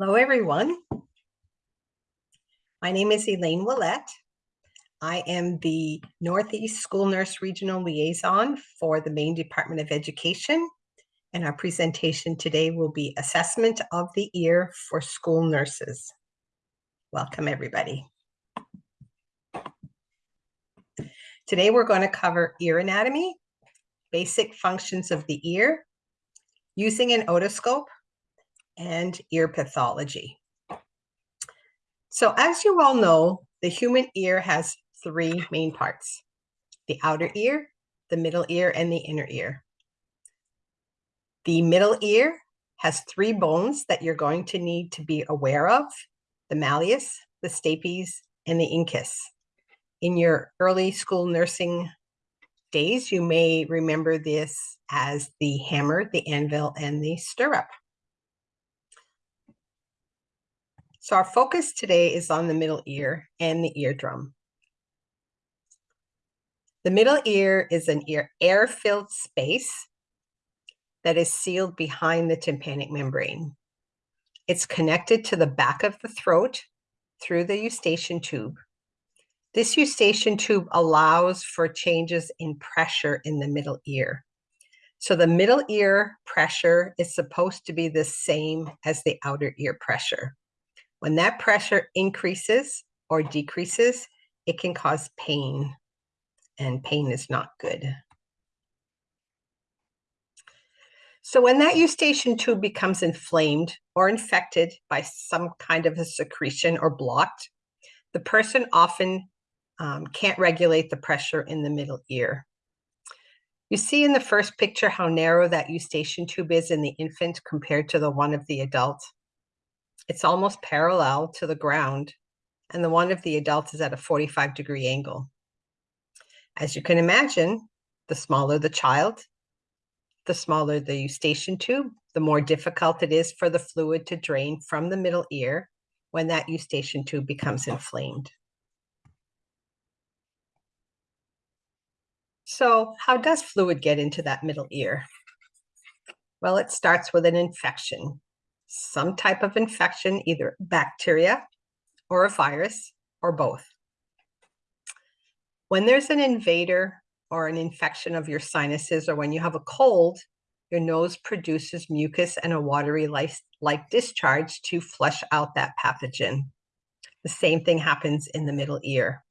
Hello, everyone. My name is Elaine Willette. I am the Northeast School Nurse Regional Liaison for the Maine Department of Education. And our presentation today will be Assessment of the Ear for School Nurses. Welcome, everybody. Today, we're going to cover ear anatomy, basic functions of the ear, using an otoscope, and ear pathology. So as you all know, the human ear has three main parts, the outer ear, the middle ear, and the inner ear. The middle ear has three bones that you're going to need to be aware of, the malleus, the stapes, and the incus. In your early school nursing days, you may remember this as the hammer, the anvil, and the stirrup. So our focus today is on the middle ear and the eardrum. The middle ear is an ear air-filled space that is sealed behind the tympanic membrane. It's connected to the back of the throat through the eustachian tube. This eustachian tube allows for changes in pressure in the middle ear. So the middle ear pressure is supposed to be the same as the outer ear pressure. When that pressure increases or decreases, it can cause pain, and pain is not good. So when that eustachian tube becomes inflamed or infected by some kind of a secretion or blocked, the person often um, can't regulate the pressure in the middle ear. You see in the first picture how narrow that eustachian tube is in the infant compared to the one of the adult. It's almost parallel to the ground, and the one of the adults is at a 45 degree angle. As you can imagine, the smaller the child, the smaller the eustachian tube, the more difficult it is for the fluid to drain from the middle ear when that eustachian tube becomes inflamed. So how does fluid get into that middle ear? Well, it starts with an infection some type of infection, either bacteria or a virus or both. When there's an invader or an infection of your sinuses, or when you have a cold, your nose produces mucus and a watery like discharge to flush out that pathogen. The same thing happens in the middle ear.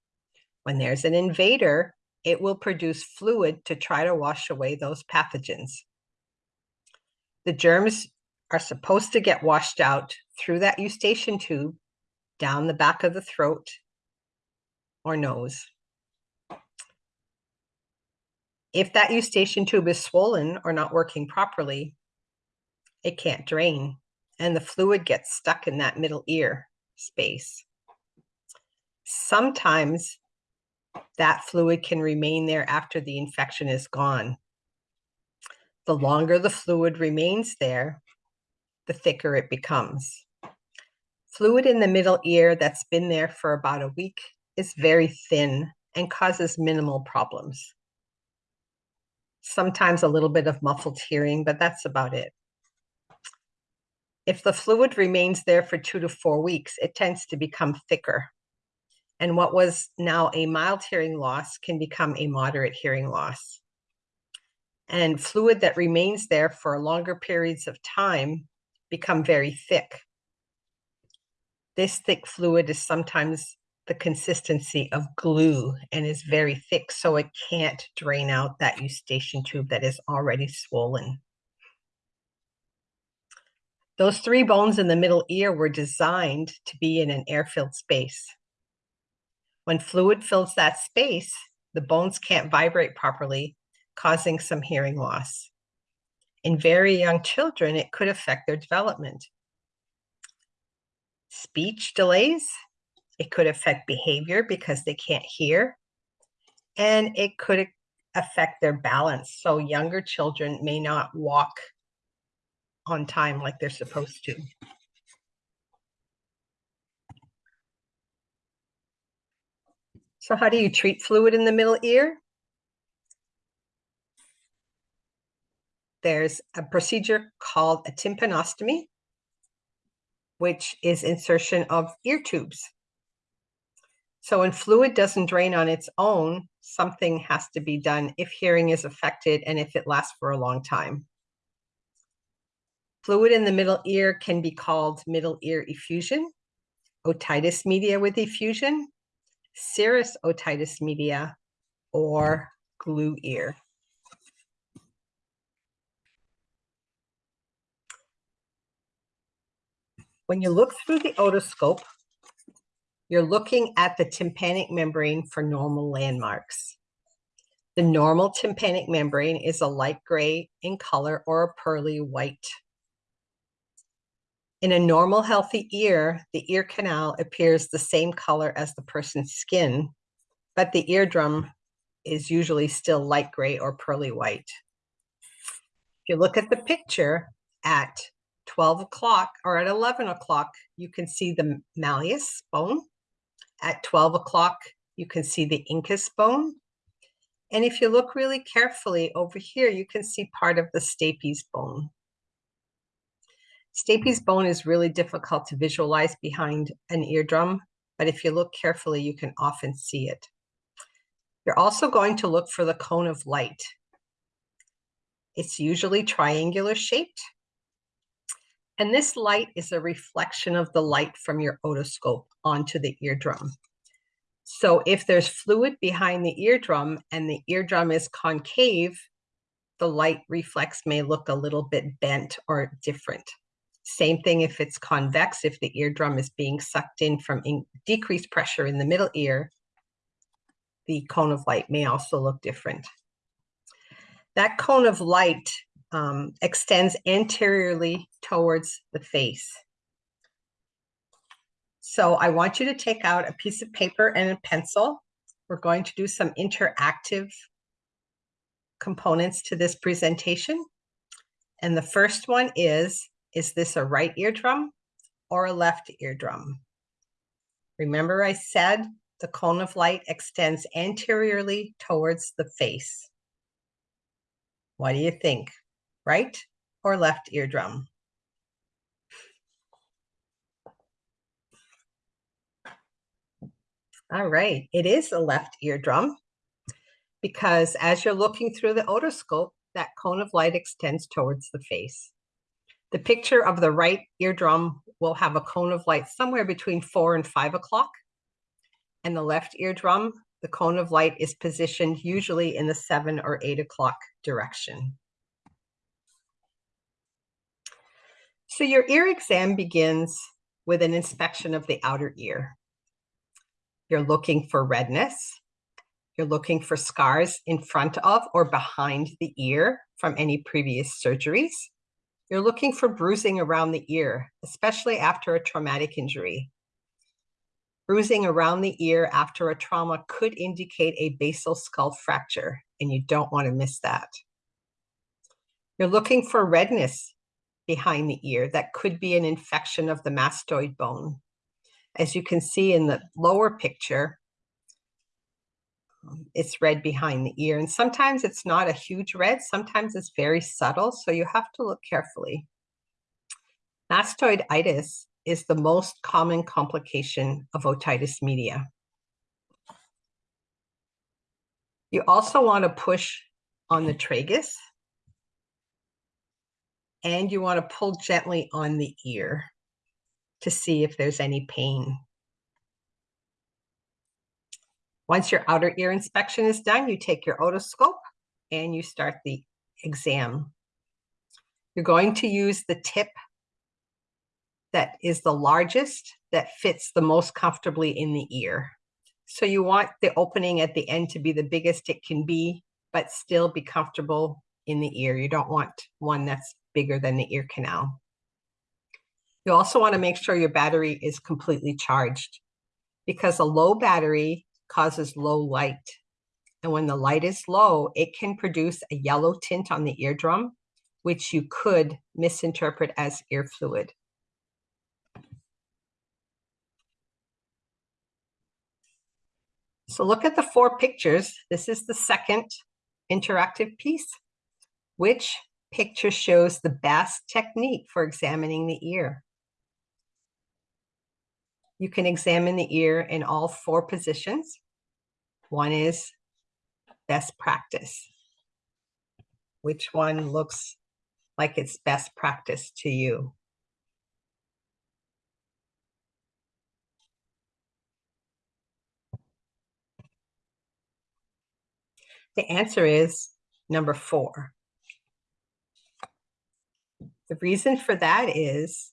When there's an invader, it will produce fluid to try to wash away those pathogens. The germs are supposed to get washed out through that eustachian tube down the back of the throat or nose. If that eustachian tube is swollen or not working properly, it can't drain and the fluid gets stuck in that middle ear space. Sometimes that fluid can remain there after the infection is gone. The longer the fluid remains there, the thicker it becomes. Fluid in the middle ear that's been there for about a week is very thin and causes minimal problems. Sometimes a little bit of muffled hearing, but that's about it. If the fluid remains there for two to four weeks, it tends to become thicker. And what was now a mild hearing loss can become a moderate hearing loss. And fluid that remains there for longer periods of time become very thick. This thick fluid is sometimes the consistency of glue and is very thick, so it can't drain out that eustachian tube that is already swollen. Those three bones in the middle ear were designed to be in an air-filled space. When fluid fills that space, the bones can't vibrate properly, causing some hearing loss. In very young children, it could affect their development. Speech delays, it could affect behavior because they can't hear, and it could affect their balance. So younger children may not walk on time like they're supposed to. So how do you treat fluid in the middle ear? There's a procedure called a tympanostomy. which is insertion of ear tubes. So when fluid doesn't drain on its own, something has to be done if hearing is affected and if it lasts for a long time. Fluid in the middle ear can be called middle ear effusion, otitis media with effusion, serous otitis media, or glue ear. When you look through the otoscope, you're looking at the tympanic membrane for normal landmarks. The normal tympanic membrane is a light gray in color or a pearly white. In a normal healthy ear, the ear canal appears the same color as the person's skin, but the eardrum is usually still light gray or pearly white. If you look at the picture at 12 o'clock or at 11 o'clock, you can see the malleus bone. At 12 o'clock, you can see the incus bone. And if you look really carefully over here, you can see part of the stapes bone. Stapes bone is really difficult to visualize behind an eardrum, but if you look carefully, you can often see it. You're also going to look for the cone of light. It's usually triangular shaped and this light is a reflection of the light from your otoscope onto the eardrum. So if there's fluid behind the eardrum and the eardrum is concave, the light reflex may look a little bit bent or different. Same thing if it's convex, if the eardrum is being sucked in from in decreased pressure in the middle ear, the cone of light may also look different. That cone of light um, extends anteriorly towards the face. So I want you to take out a piece of paper and a pencil. We're going to do some interactive components to this presentation. And the first one is, is this a right eardrum or a left eardrum? Remember I said the cone of light extends anteriorly towards the face. What do you think? Right or left eardrum. All right, it is a left eardrum because as you're looking through the otoscope, that cone of light extends towards the face. The picture of the right eardrum will have a cone of light somewhere between four and five o'clock. And the left eardrum, the cone of light is positioned usually in the seven or eight o'clock direction. So your ear exam begins with an inspection of the outer ear. You're looking for redness. You're looking for scars in front of or behind the ear from any previous surgeries. You're looking for bruising around the ear, especially after a traumatic injury. Bruising around the ear after a trauma could indicate a basal skull fracture, and you don't want to miss that. You're looking for redness behind the ear that could be an infection of the mastoid bone. As you can see in the lower picture, um, it's red behind the ear. And sometimes it's not a huge red, sometimes it's very subtle, so you have to look carefully. Mastoiditis is the most common complication of otitis media. You also want to push on the tragus and you want to pull gently on the ear to see if there's any pain. Once your outer ear inspection is done, you take your otoscope and you start the exam. You're going to use the tip that is the largest that fits the most comfortably in the ear. So you want the opening at the end to be the biggest it can be, but still be comfortable in the ear. You don't want one that's bigger than the ear canal. You also want to make sure your battery is completely charged because a low battery causes low light. And when the light is low, it can produce a yellow tint on the eardrum, which you could misinterpret as ear fluid. So look at the four pictures. This is the second interactive piece, which picture shows the best technique for examining the ear. You can examine the ear in all four positions. One is best practice. Which one looks like it's best practice to you? The answer is number four. The reason for that is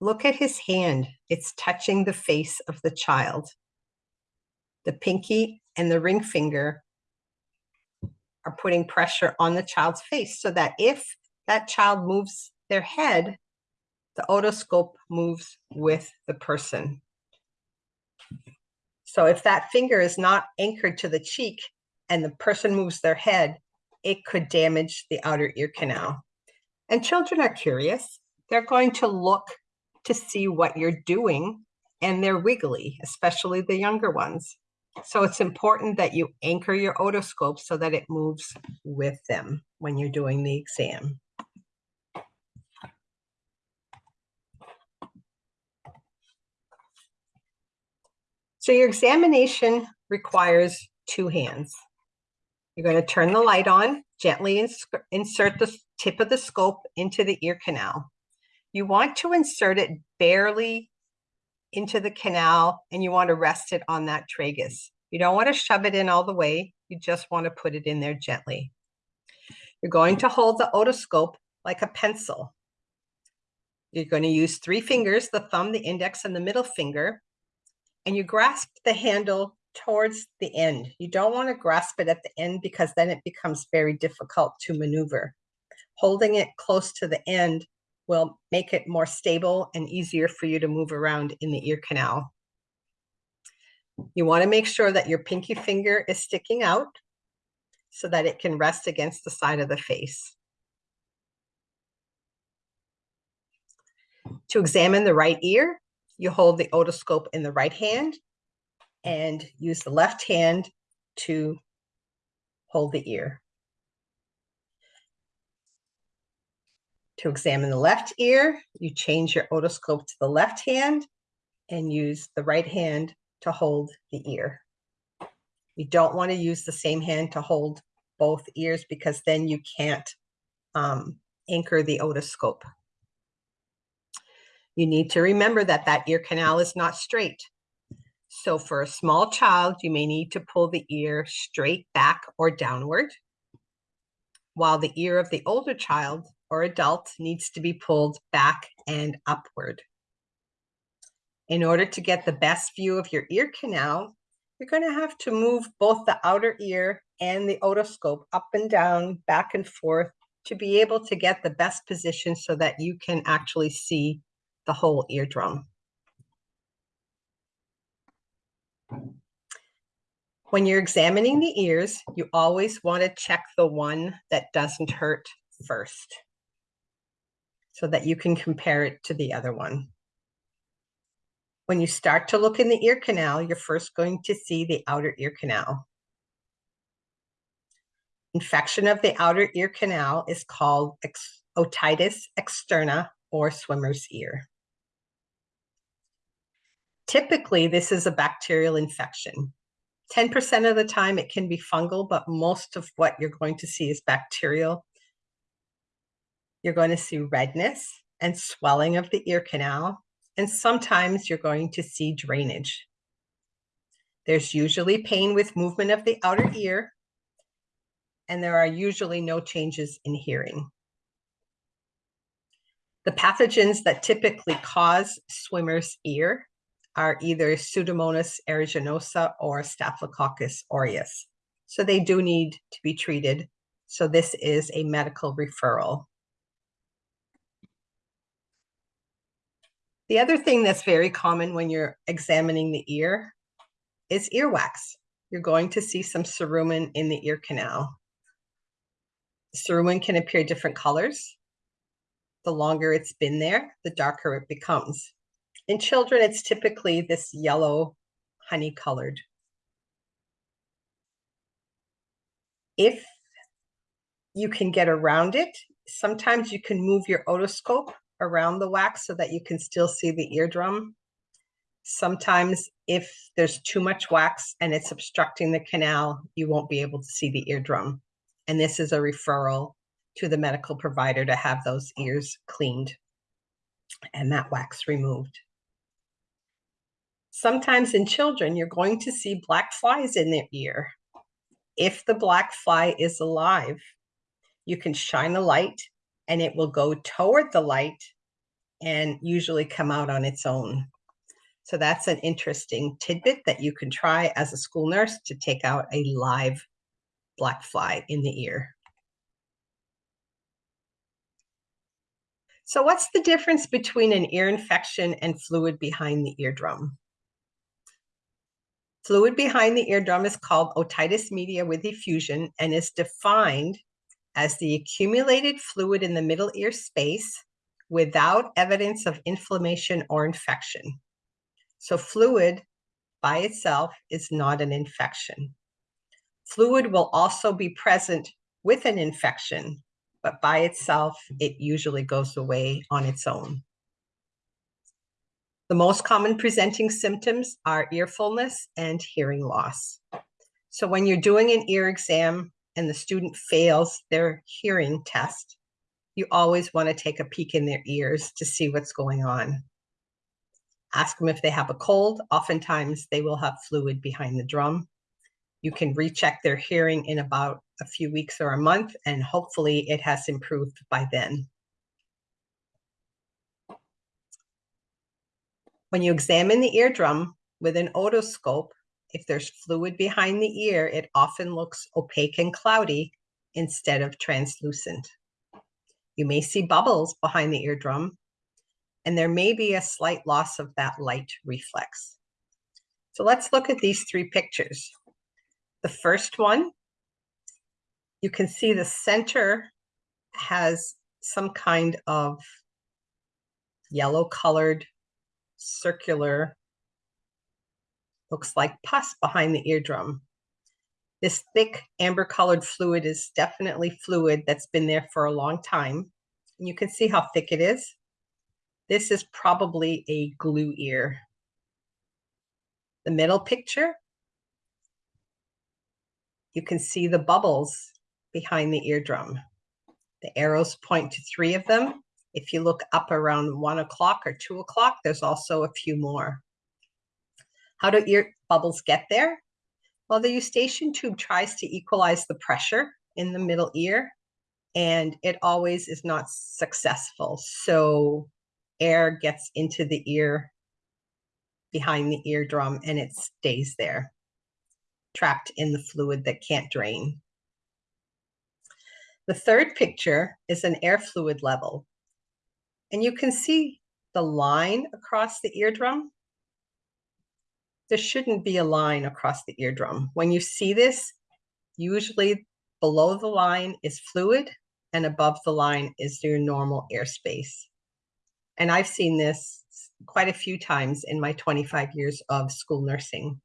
look at his hand. It's touching the face of the child. The pinky and the ring finger are putting pressure on the child's face so that if that child moves their head, the otoscope moves with the person. So if that finger is not anchored to the cheek and the person moves their head, it could damage the outer ear canal. And children are curious. They're going to look to see what you're doing and they're wiggly, especially the younger ones. So it's important that you anchor your otoscope so that it moves with them when you're doing the exam. So your examination requires two hands. You're going to turn the light on, gently ins insert the tip of the scope into the ear canal. You want to insert it barely into the canal and you want to rest it on that tragus. You don't want to shove it in all the way. You just want to put it in there gently. You're going to hold the otoscope like a pencil. You're going to use three fingers, the thumb, the index, and the middle finger, and you grasp the handle towards the end. You don't want to grasp it at the end because then it becomes very difficult to maneuver. Holding it close to the end will make it more stable and easier for you to move around in the ear canal. You want to make sure that your pinky finger is sticking out so that it can rest against the side of the face. To examine the right ear, you hold the otoscope in the right hand and use the left hand to hold the ear. To examine the left ear, you change your otoscope to the left hand and use the right hand to hold the ear. You don't want to use the same hand to hold both ears because then you can't um, anchor the otoscope. You need to remember that that ear canal is not straight. So for a small child, you may need to pull the ear straight back or downward, while the ear of the older child or adult needs to be pulled back and upward. In order to get the best view of your ear canal, you're going to have to move both the outer ear and the otoscope up and down, back and forth, to be able to get the best position so that you can actually see the whole eardrum. When you're examining the ears, you always want to check the one that doesn't hurt first so that you can compare it to the other one. When you start to look in the ear canal, you're first going to see the outer ear canal. Infection of the outer ear canal is called ex otitis externa or swimmer's ear. Typically, this is a bacterial infection. 10% of the time it can be fungal, but most of what you're going to see is bacterial you're going to see redness and swelling of the ear canal, and sometimes you're going to see drainage. There's usually pain with movement of the outer ear, and there are usually no changes in hearing. The pathogens that typically cause swimmer's ear are either Pseudomonas aeruginosa or Staphylococcus aureus. So they do need to be treated. So this is a medical referral. The other thing that's very common when you're examining the ear is earwax. You're going to see some cerumen in the ear canal. Cerumen can appear different colors. The longer it's been there, the darker it becomes. In children, it's typically this yellow honey colored. If you can get around it, sometimes you can move your otoscope around the wax so that you can still see the eardrum. Sometimes if there's too much wax and it's obstructing the canal, you won't be able to see the eardrum. And this is a referral to the medical provider to have those ears cleaned and that wax removed. Sometimes in children, you're going to see black flies in their ear. If the black fly is alive, you can shine a light and it will go toward the light and usually come out on its own. So that's an interesting tidbit that you can try as a school nurse to take out a live black fly in the ear. So what's the difference between an ear infection and fluid behind the eardrum? Fluid behind the eardrum is called otitis media with effusion and is defined as the accumulated fluid in the middle ear space without evidence of inflammation or infection. So fluid by itself is not an infection. Fluid will also be present with an infection, but by itself, it usually goes away on its own. The most common presenting symptoms are ear fullness and hearing loss. So when you're doing an ear exam and the student fails their hearing test, you always want to take a peek in their ears to see what's going on. Ask them if they have a cold. Oftentimes they will have fluid behind the drum. You can recheck their hearing in about a few weeks or a month, and hopefully it has improved by then. When you examine the eardrum with an otoscope, if there's fluid behind the ear, it often looks opaque and cloudy instead of translucent. You may see bubbles behind the eardrum, and there may be a slight loss of that light reflex. So let's look at these three pictures. The first one, you can see the center has some kind of yellow colored circular, looks like pus behind the eardrum. This thick amber colored fluid is definitely fluid that's been there for a long time. And you can see how thick it is. This is probably a glue ear. The middle picture, you can see the bubbles behind the eardrum. The arrows point to three of them. If you look up around one o'clock or two o'clock, there's also a few more. How do ear bubbles get there? Well, the eustachian tube tries to equalize the pressure in the middle ear, and it always is not successful. So air gets into the ear behind the eardrum and it stays there, trapped in the fluid that can't drain. The third picture is an air fluid level. And you can see the line across the eardrum. There shouldn't be a line across the eardrum. When you see this, usually below the line is fluid and above the line is your normal airspace. And I've seen this quite a few times in my 25 years of school nursing.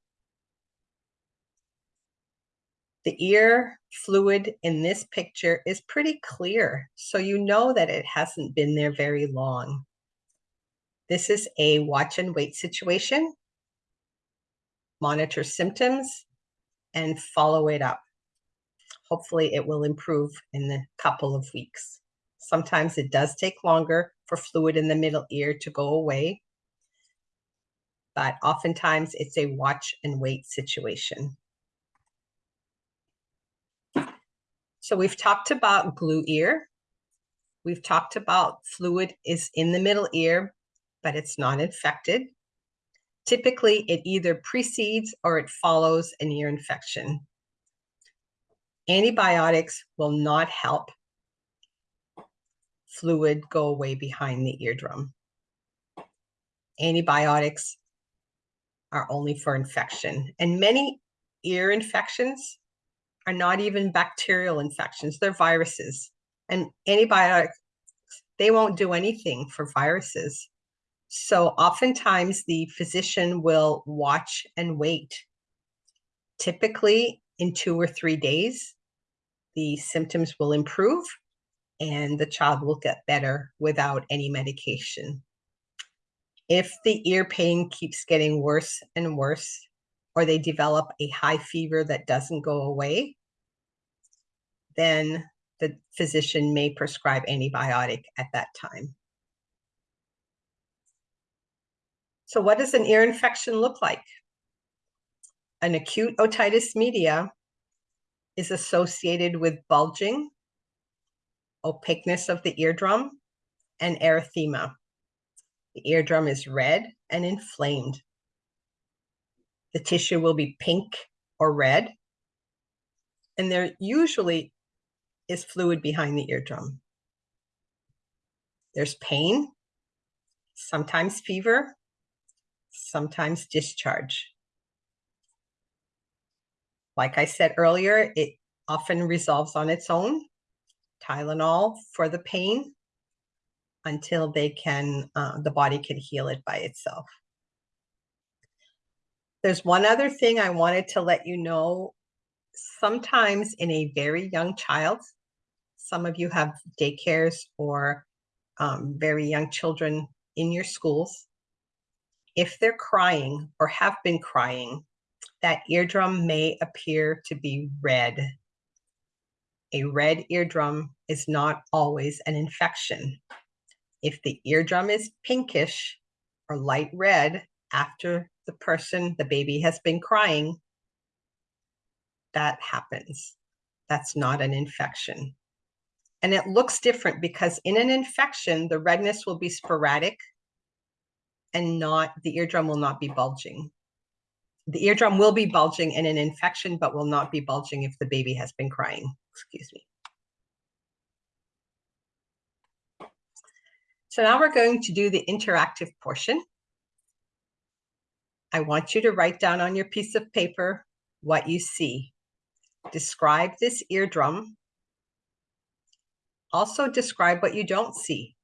The ear fluid in this picture is pretty clear, so you know that it hasn't been there very long. This is a watch and wait situation. Monitor symptoms and follow it up. Hopefully it will improve in a couple of weeks. Sometimes it does take longer for fluid in the middle ear to go away, but oftentimes it's a watch and wait situation. So we've talked about glue ear. We've talked about fluid is in the middle ear, but it's not infected. Typically, it either precedes or it follows an ear infection. Antibiotics will not help fluid go away behind the eardrum. Antibiotics are only for infection. And many ear infections are not even bacterial infections, they're viruses. And antibiotics, they won't do anything for viruses. So oftentimes the physician will watch and wait. Typically in two or three days, the symptoms will improve and the child will get better without any medication. If the ear pain keeps getting worse and worse, or they develop a high fever that doesn't go away, then the physician may prescribe antibiotic at that time. So what does an ear infection look like? An acute otitis media is associated with bulging, opaqueness of the eardrum, and erythema. The eardrum is red and inflamed. The tissue will be pink or red, and there usually is fluid behind the eardrum. There's pain, sometimes fever, sometimes discharge. Like I said earlier, it often resolves on its own. Tylenol for the pain until they can, uh, the body can heal it by itself. There's one other thing I wanted to let you know. Sometimes in a very young child, some of you have daycares or um, very young children in your schools. If they're crying or have been crying, that eardrum may appear to be red. A red eardrum is not always an infection. If the eardrum is pinkish or light red after the person, the baby has been crying, that happens. That's not an infection. And it looks different because in an infection, the redness will be sporadic and not, the eardrum will not be bulging. The eardrum will be bulging in an infection, but will not be bulging if the baby has been crying. Excuse me. So now we're going to do the interactive portion. I want you to write down on your piece of paper what you see. Describe this eardrum. Also describe what you don't see.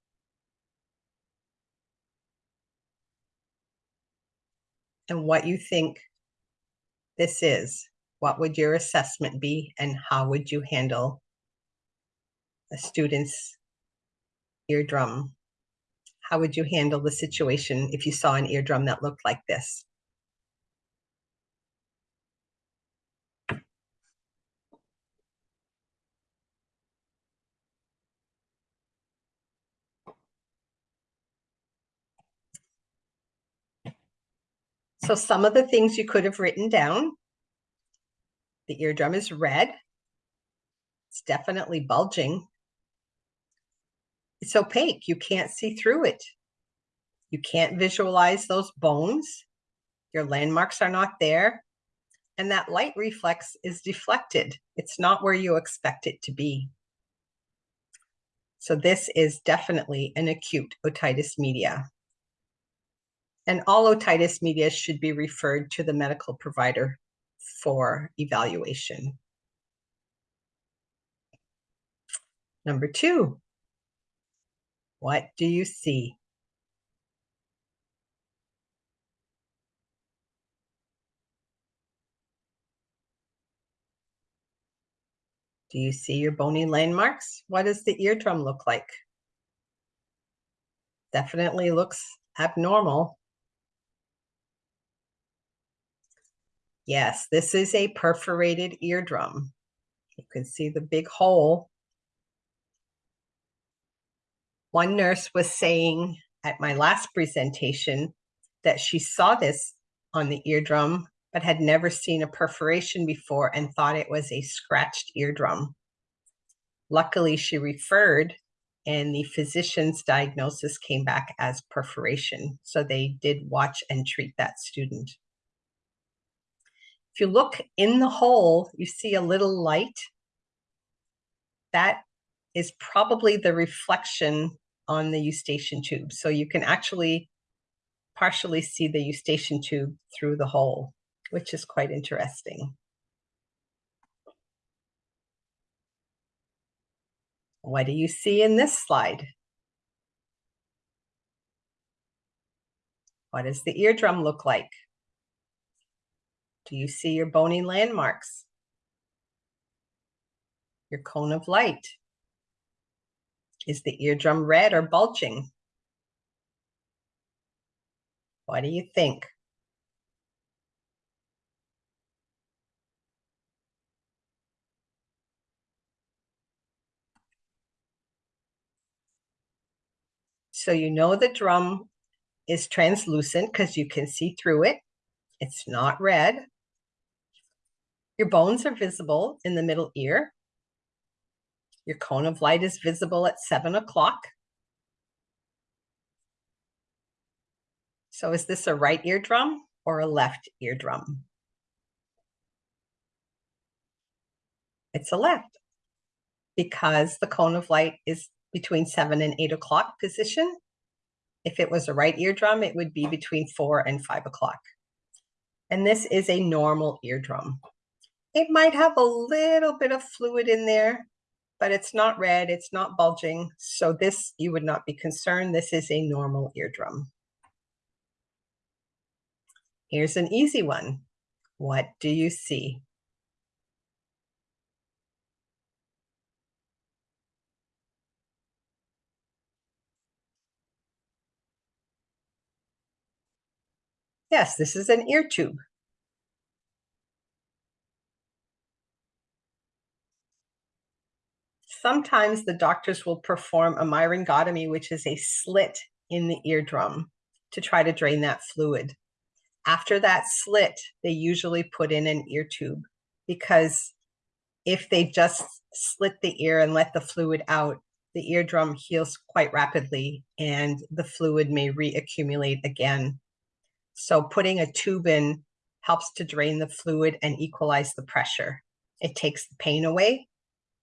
And what you think this is. What would your assessment be and how would you handle a student's eardrum? How would you handle the situation if you saw an eardrum that looked like this? So some of the things you could have written down. The eardrum is red. It's definitely bulging. It's opaque. You can't see through it. You can't visualize those bones. Your landmarks are not there. And that light reflex is deflected. It's not where you expect it to be. So this is definitely an acute otitis media. And all otitis media should be referred to the medical provider for evaluation. Number two, what do you see? Do you see your bony landmarks? What does the eardrum look like? Definitely looks abnormal. Yes, this is a perforated eardrum. You can see the big hole. One nurse was saying at my last presentation that she saw this on the eardrum, but had never seen a perforation before and thought it was a scratched eardrum. Luckily, she referred and the physician's diagnosis came back as perforation. So they did watch and treat that student. If you look in the hole, you see a little light. That is probably the reflection on the eustachian tube. So you can actually partially see the eustachian tube through the hole, which is quite interesting. What do you see in this slide? What does the eardrum look like? Do you see your bony landmarks? Your cone of light? Is the eardrum red or bulging? What do you think? So you know the drum is translucent because you can see through it. It's not red. Your bones are visible in the middle ear. Your cone of light is visible at seven o'clock. So is this a right eardrum or a left eardrum? It's a left because the cone of light is between seven and eight o'clock position. If it was a right eardrum, it would be between four and five o'clock. And this is a normal eardrum. It might have a little bit of fluid in there, but it's not red, it's not bulging. So this, you would not be concerned. This is a normal eardrum. Here's an easy one. What do you see? Yes, this is an ear tube. Sometimes the doctors will perform a myringotomy, which is a slit in the eardrum to try to drain that fluid. After that slit, they usually put in an ear tube because if they just slit the ear and let the fluid out, the eardrum heals quite rapidly and the fluid may reaccumulate again. So putting a tube in helps to drain the fluid and equalize the pressure. It takes the pain away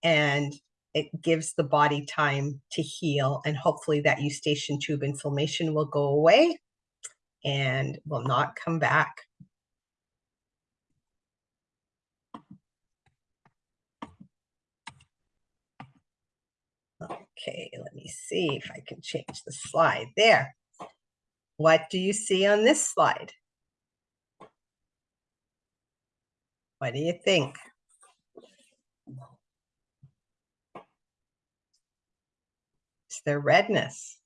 and it gives the body time to heal and hopefully that eustachian tube inflammation will go away and will not come back. Okay, let me see if I can change the slide there. What do you see on this slide? What do you think? There redness?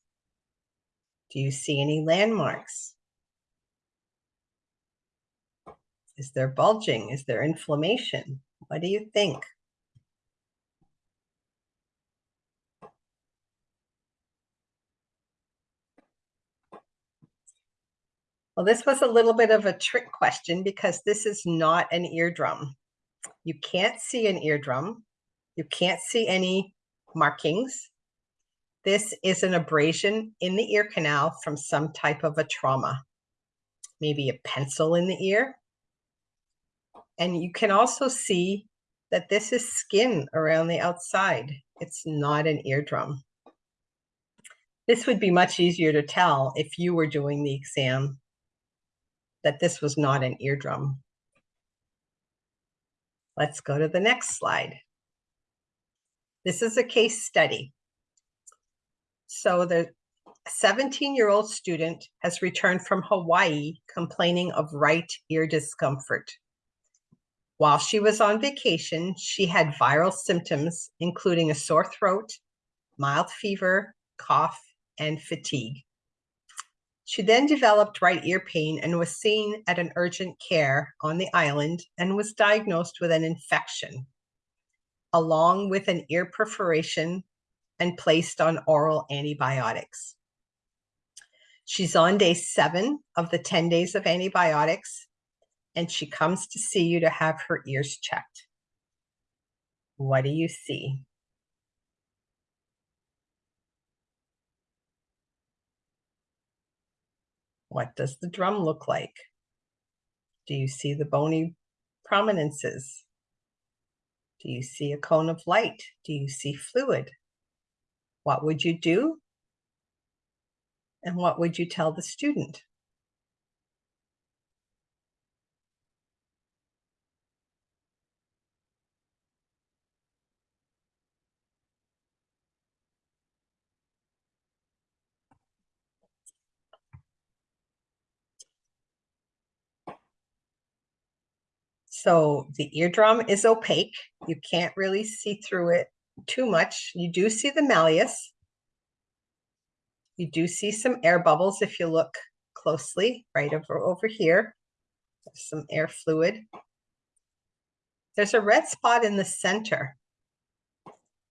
Do you see any landmarks? Is there bulging? Is there inflammation? What do you think? Well, this was a little bit of a trick question because this is not an eardrum. You can't see an eardrum. You can't see any markings. This is an abrasion in the ear canal from some type of a trauma. Maybe a pencil in the ear, and you can also see that this is skin around the outside. It's not an eardrum. This would be much easier to tell if you were doing the exam that this was not an eardrum. Let's go to the next slide. This is a case study. So the 17-year-old student has returned from Hawaii complaining of right ear discomfort. While she was on vacation, she had viral symptoms, including a sore throat, mild fever, cough, and fatigue. She then developed right ear pain and was seen at an urgent care on the island and was diagnosed with an infection, along with an ear perforation and placed on oral antibiotics. She's on day seven of the 10 days of antibiotics and she comes to see you to have her ears checked. What do you see? What does the drum look like? Do you see the bony prominences? Do you see a cone of light? Do you see fluid? What would you do? And what would you tell the student? So the eardrum is opaque. You can't really see through it too much. You do see the malleus. You do see some air bubbles if you look closely, right over, over here. There's some air fluid. There's a red spot in the center.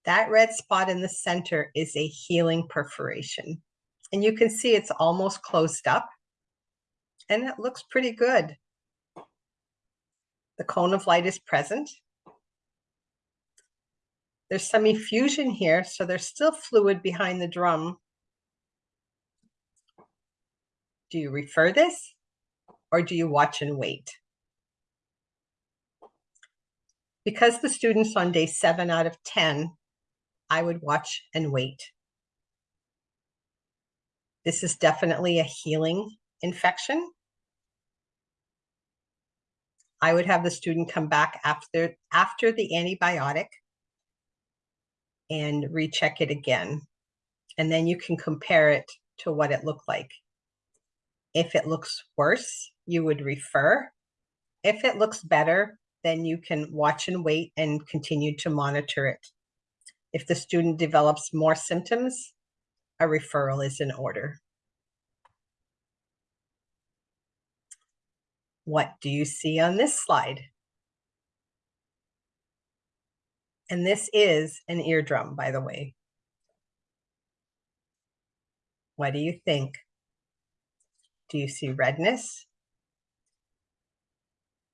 That red spot in the center is a healing perforation. And you can see it's almost closed up. And it looks pretty good. The cone of light is present. There's some effusion here, so there's still fluid behind the drum. Do you refer this or do you watch and wait? Because the students on day seven out of 10, I would watch and wait. This is definitely a healing infection. I would have the student come back after, after the antibiotic and recheck it again. And then you can compare it to what it looked like. If it looks worse, you would refer. If it looks better, then you can watch and wait and continue to monitor it. If the student develops more symptoms, a referral is in order. What do you see on this slide? And this is an eardrum, by the way. What do you think? Do you see redness?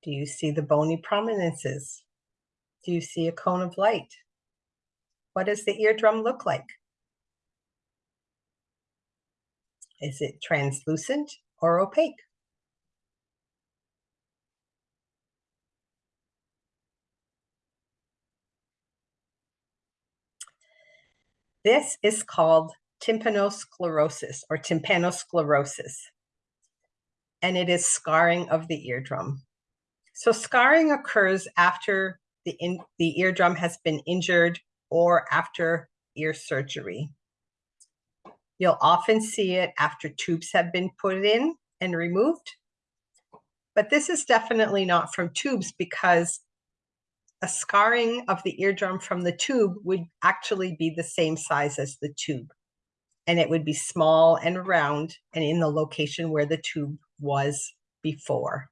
Do you see the bony prominences? Do you see a cone of light? What does the eardrum look like? Is it translucent or opaque? This is called tympanosclerosis or tympanosclerosis, and it is scarring of the eardrum. So scarring occurs after the, in, the eardrum has been injured or after ear surgery. You'll often see it after tubes have been put in and removed. But this is definitely not from tubes because a scarring of the eardrum from the tube would actually be the same size as the tube. And it would be small and round and in the location where the tube was before.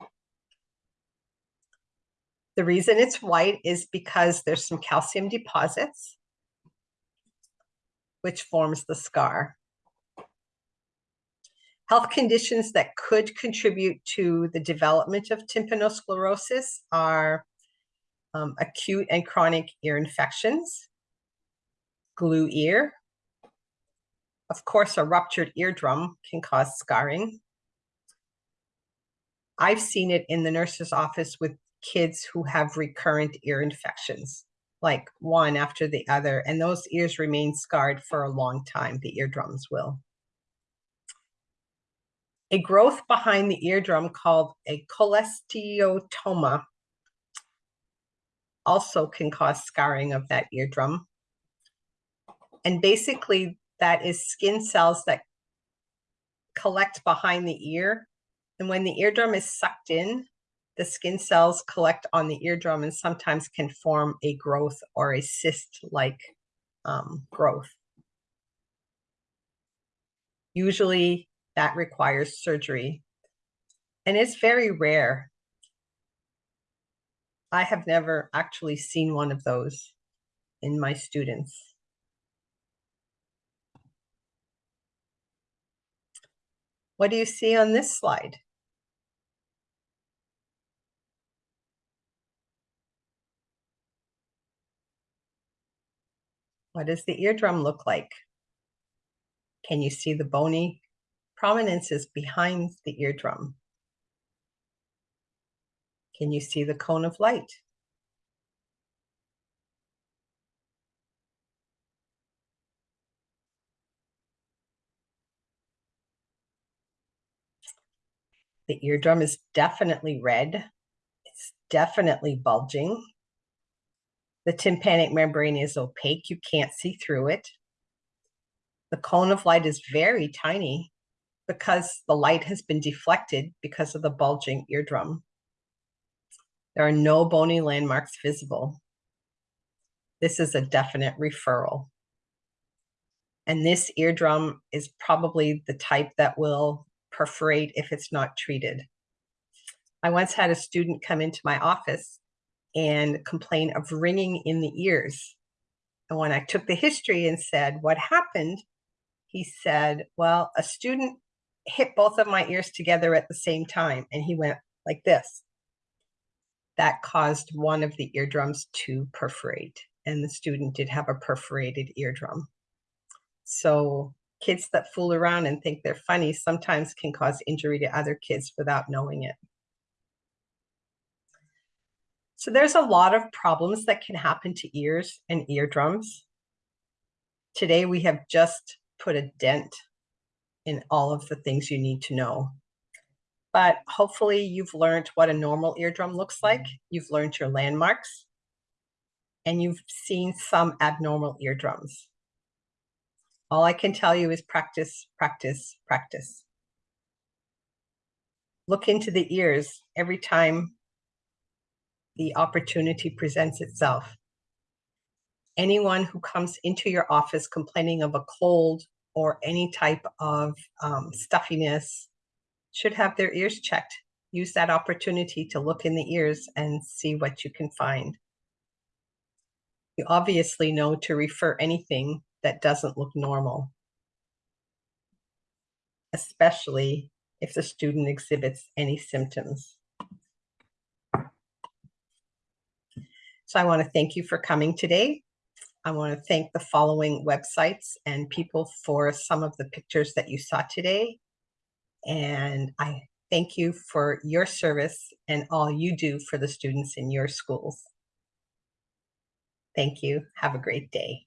The reason it's white is because there's some calcium deposits, which forms the scar. Health conditions that could contribute to the development of tympanosclerosis are um, acute and chronic ear infections, glue ear. Of course, a ruptured eardrum can cause scarring. I've seen it in the nurse's office with kids who have recurrent ear infections, like one after the other, and those ears remain scarred for a long time, the eardrums will. A growth behind the eardrum called a cholesteatoma also can cause scarring of that eardrum. And basically that is skin cells that collect behind the ear. And when the eardrum is sucked in, the skin cells collect on the eardrum and sometimes can form a growth or a cyst-like um, growth. Usually that requires surgery. And it's very rare. I have never actually seen one of those in my students. What do you see on this slide? What does the eardrum look like? Can you see the bony prominences behind the eardrum? Can you see the cone of light? The eardrum is definitely red. It's definitely bulging. The tympanic membrane is opaque. You can't see through it. The cone of light is very tiny because the light has been deflected because of the bulging eardrum. There are no bony landmarks visible. This is a definite referral. And this eardrum is probably the type that will perforate if it's not treated. I once had a student come into my office and complain of ringing in the ears. And when I took the history and said, what happened? He said, well, a student hit both of my ears together at the same time. And he went like this. That caused one of the eardrums to perforate. And the student did have a perforated eardrum. So kids that fool around and think they're funny sometimes can cause injury to other kids without knowing it. So there's a lot of problems that can happen to ears and eardrums. Today we have just put a dent in all of the things you need to know. But hopefully you've learned what a normal eardrum looks like. You've learned your landmarks and you've seen some abnormal eardrums. All I can tell you is practice, practice, practice. Look into the ears every time the opportunity presents itself. Anyone who comes into your office complaining of a cold or any type of um, stuffiness should have their ears checked. Use that opportunity to look in the ears and see what you can find. You obviously know to refer anything that doesn't look normal, especially if the student exhibits any symptoms. So I want to thank you for coming today. I want to thank the following websites and people for some of the pictures that you saw today. And I thank you for your service and all you do for the students in your schools. Thank you. Have a great day.